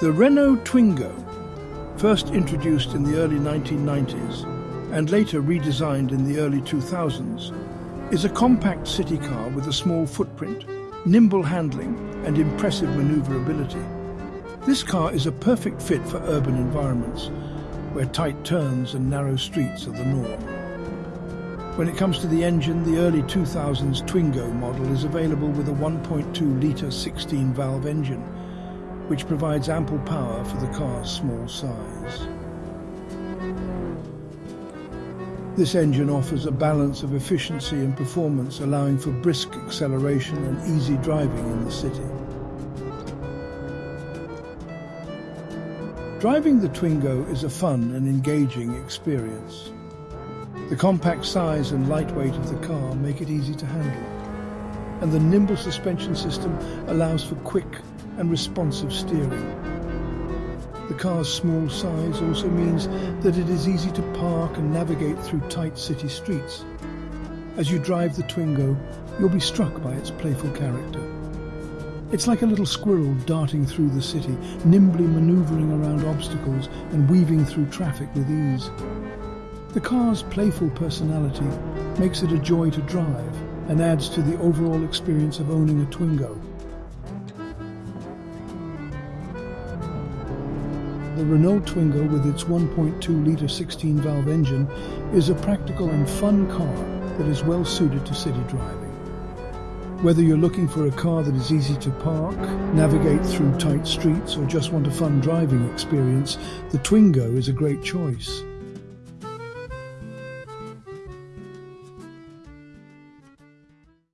The Renault Twingo, first introduced in the early 1990s and later redesigned in the early 2000s, is a compact city car with a small footprint, nimble handling and impressive maneuverability. This car is a perfect fit for urban environments, where tight turns and narrow streets are the norm. When it comes to the engine, the early 2000s Twingo model is available with a 1.2-litre 16-valve engine, which provides ample power for the car's small size. This engine offers a balance of efficiency and performance, allowing for brisk acceleration and easy driving in the city. Driving the Twingo is a fun and engaging experience. The compact size and lightweight of the car make it easy to handle, and the nimble suspension system allows for quick and responsive steering. The car's small size also means that it is easy to park and navigate through tight city streets. As you drive the Twingo, you'll be struck by its playful character. It's like a little squirrel darting through the city, nimbly manoeuvring around obstacles and weaving through traffic with ease. The car's playful personality makes it a joy to drive and adds to the overall experience of owning a Twingo. The Renault Twingo with its 1.2-litre 16-valve engine is a practical and fun car that is well suited to city driving. Whether you're looking for a car that is easy to park, navigate through tight streets or just want a fun driving experience, the Twingo is a great choice.